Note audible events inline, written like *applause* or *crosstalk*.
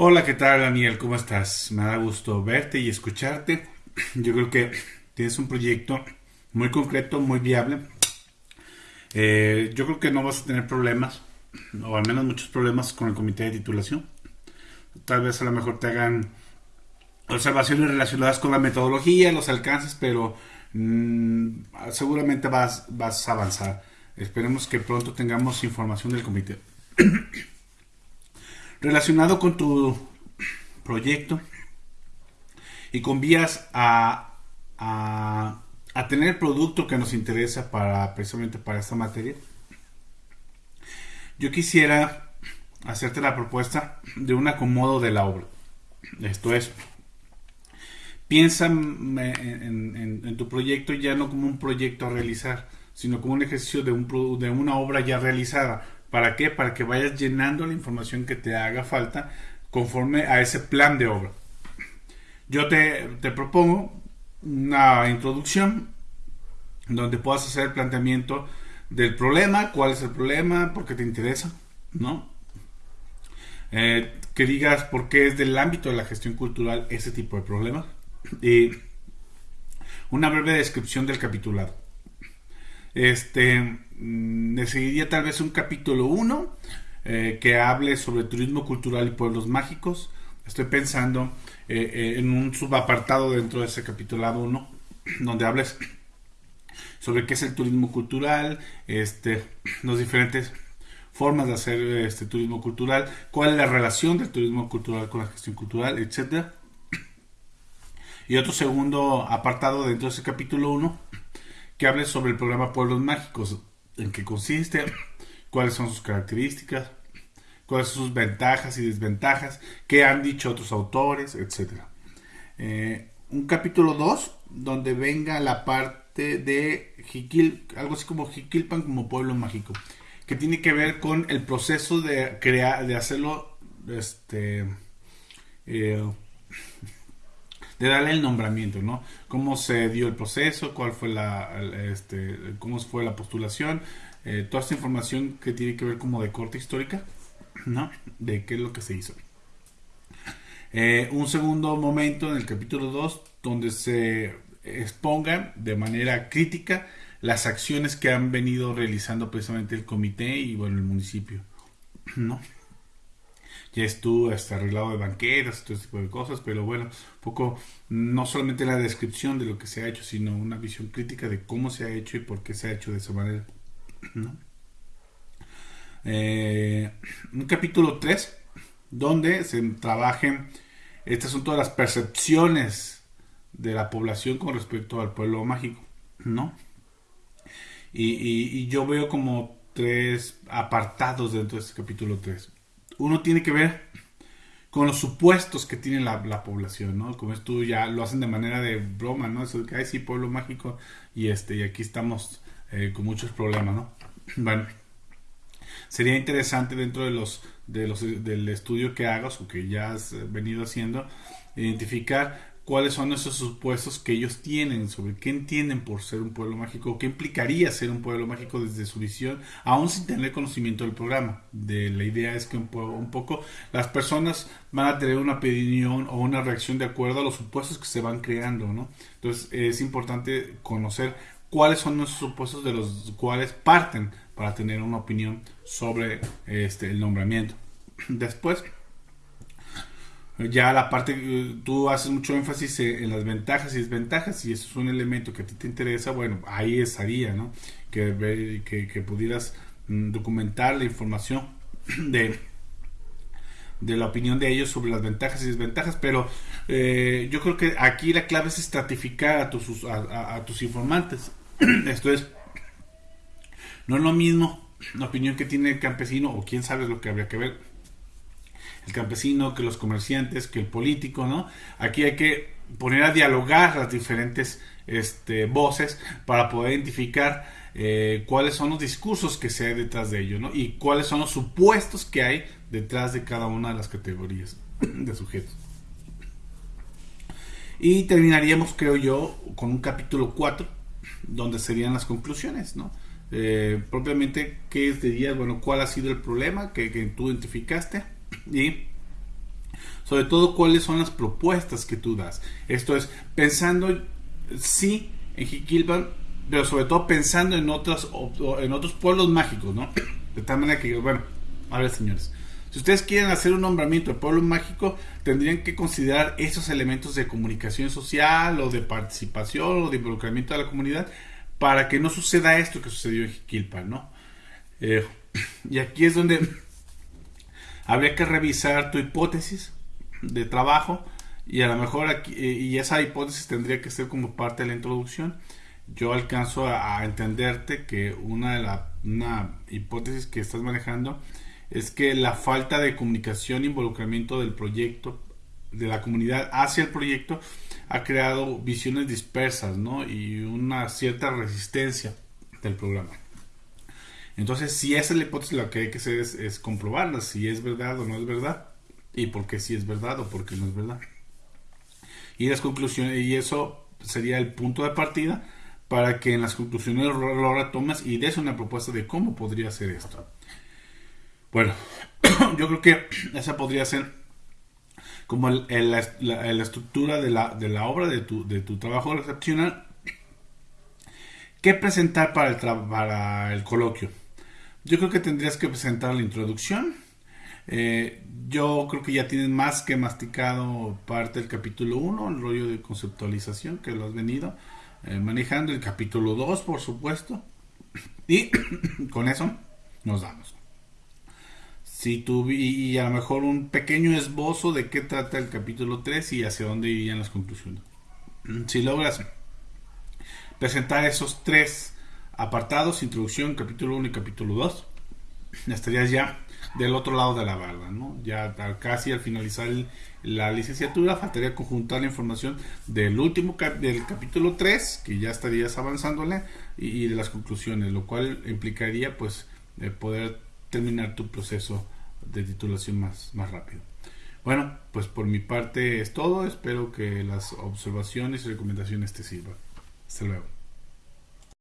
Hola, ¿qué tal Daniel? ¿Cómo estás? Me da gusto verte y escucharte. *clears throat* Yo creo que tienes un proyecto muy concreto, muy viable. Eh, yo creo que no vas a tener problemas, o al menos muchos problemas con el comité de titulación. Tal vez a lo mejor te hagan observaciones relacionadas con la metodología, los alcances, pero mm, seguramente vas, vas a avanzar. Esperemos que pronto tengamos información del comité. *clears throat* relacionado con tu proyecto y con vías a, a, tener el producto que nos interesa para precisamente para esta materia, yo quisiera hacerte la propuesta de un acomodo de la obra. Esto es, piensa en, tu proyecto ya no como un proyecto a realizar, sino como un ejercicio de, un, de una obra ya realizada ¿Para qué? Para que vayas llenando la información que te haga falta conforme a ese plan de obra. Yo te, propongo una introducción donde puedas hacer el planteamiento del problema, cuál es el problema, por qué te interesa, ¿no? Eh, que digas por qué es del ámbito de la gestión cultural ese tipo de problemas. Y una breve descripción del capitulado. Este, mm, decidiría tal vez un capítulo 1 eh, que hable sobre turismo cultural y pueblos mágicos. Estoy pensando eh, eh, en un subapartado dentro de ese capítulo 1 *clears throat* donde hables sobre qué es el turismo cultural, este, *clears throat* las diferentes formas de hacer este turismo cultural, cuál es la relación del turismo cultural con la gestión cultural, etcétera. *clears throat* Y otro segundo apartado dentro de ese capítulo 1 que hable sobre el programa Pueblos Mágicos, en qué consiste, cuáles son sus características, cuáles son sus ventajas y desventajas, qué han dicho otros autores, etc. Eh, un capítulo 2 donde venga la parte de algo así como Jiquilpan como pueblo mágico, que tiene que ver con el proceso de crear, de hacerlo, este, eh, de darle el nombramiento, ¿no? Cómo se dio el proceso, cuál fue la, este, cómo fue la postulación, eh, toda esta información que tiene que ver como de corte histórica, *clears throat* ¿no? De qué es lo que se hizo. Eh, un segundo momento en el capítulo 2 donde se expongan de manera crítica las acciones que han venido realizando precisamente el comité y bueno el municipio, *clears throat* ¿no? Ya estuvo hasta arreglado de banquetas, todo ese tipo de cosas, pero bueno, un poco no solamente la descripción de lo que se ha hecho, sino una visión crítica de cómo se ha hecho y por qué se ha hecho de esa manera. Eh, un capítulo 3, donde se trabajen, estas son todas las percepciones de la población con respecto al pueblo mágico, ¿no? Y, y yo veo como tres apartados dentro de este capítulo 3 uno tiene que ver con los supuestos que tiene la, población, ¿no? Como esto ya lo hacen de manera de broma, ¿no? Eso de que, hay sí, pueblo mágico, y este, y aquí estamos eh, con muchos problemas, ¿no? *clears throat* Bueno, sería interesante dentro de los, de los, del estudio que hagas o que ya has venido haciendo, identificar cuáles son esos supuestos que ellos tienen sobre qué entienden por ser un pueblo mágico, qué implicaría ser un pueblo mágico desde su visión, aún sin tener conocimiento del programa. De, la idea es que un, poco las personas van a tener una opinión o una reacción de acuerdo a los supuestos que se van creando, ¿no? Entonces es importante conocer cuáles son esos supuestos de los cuales parten para tener una opinión sobre este, el nombramiento. *clears throat* Después, ya la parte, eh, tú haces mucho énfasis en las ventajas y desventajas, y eso es un elemento que a ti te interesa, bueno, ahí estaría, ¿no? Que, que, pudieras mm, documentar la información *clears throat* de, de la opinión de ellos sobre las ventajas y desventajas, pero eh, yo creo que aquí la clave es estratificar a tus, a tus informantes. *clears throat* Esto es, no es lo mismo la opinión que tiene el campesino, o quién sabe lo que habría que ver el campesino, que los comerciantes, que el político, ¿no? Aquí hay que poner a dialogar las diferentes este, voces para poder identificar eh, cuáles son los discursos que se hay detrás de ello, ¿no? Y cuáles son los supuestos que hay detrás de cada una de las categorías *clears throat* de sujetos. Y terminaríamos, creo yo, con un capítulo 4, donde serían las conclusiones, ¿no? Eh, propiamente, ¿qué dirías? Bueno, ¿cuál ha sido el problema que, que tú identificaste? Sobre todo cuáles son las propuestas que tú das. Esto es, pensando, sí, en Jiquilpan, pero sobre todo pensando en, otros en otros pueblos mágicos, ¿no? *clears throat* De tal manera que, bueno, a ver señores, si ustedes quieren hacer un nombramiento de pueblo mágico, tendrían que considerar esos elementos de comunicación social o de participación o de involucramiento de la comunidad para que no suceda esto que sucedió en Jiquilpan, ¿no? Eh, *clears throat* y aquí es donde habría que revisar tu hipótesis de trabajo y a lo mejor aquí, eh, y esa hipótesis tendría que ser como parte de la introducción. Yo alcanzo a, entenderte que una de la una hipótesis que estás manejando es que la falta de comunicación involucramiento del proyecto de la comunidad hacia el proyecto ha creado visiones dispersas ¿no? y una cierta resistencia del programa. Entonces, si esa es la hipótesis, lo que hay que hacer es, comprobarla, si es verdad o no es verdad, y por qué si es verdad o por qué no es verdad. Y las conclusiones, y eso sería el punto de partida para que en las conclusiones lo retomes y des una propuesta de cómo podría ser esto. Bueno, *coughs* yo creo que esa podría ser como la, estructura de la, de la obra, de tu, de tu trabajo recepcional. ¿Qué presentar para el, para el coloquio? Yo creo que tendrías que presentar la introducción. Eh, yo creo que ya tienes más que masticado parte del capítulo 1, el rollo de conceptualización que lo has venido eh, manejando. El capítulo 2, por supuesto. Y *coughs* con eso nos damos. Si tú, y, a lo mejor un pequeño esbozo de qué trata el capítulo 3 y hacia dónde irían las conclusiones. Si logras presentar esos tres apartados, introducción, capítulo 1 y capítulo 2, estarías ya del otro lado de la barra, ¿no? Ya casi al finalizar la licenciatura faltaría conjuntar la información del último del capítulo 3, que ya estarías avanzándole, y, de las conclusiones, lo cual implicaría pues poder terminar tu proceso de titulación más, más rápido. Bueno, pues por mi parte es todo, espero que las observaciones y recomendaciones te sirvan. Hasta luego.